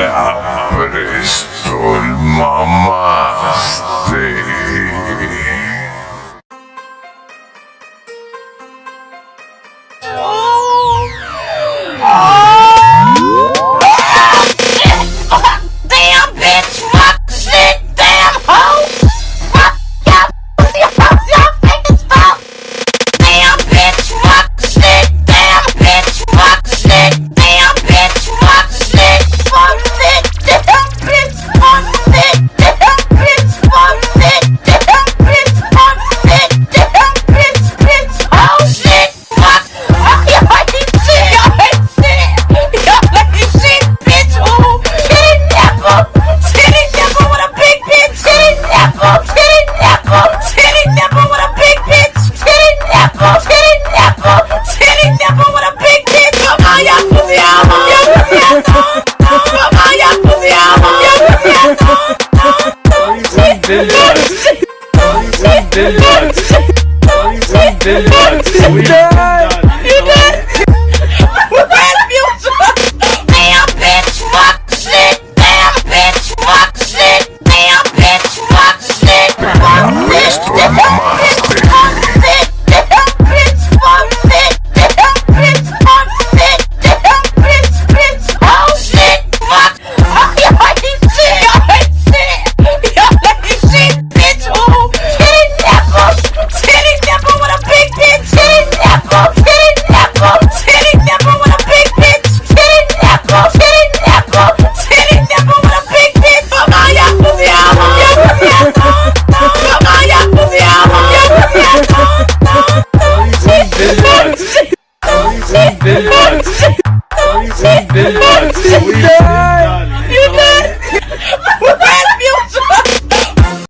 La Bristol Mamaste. Damn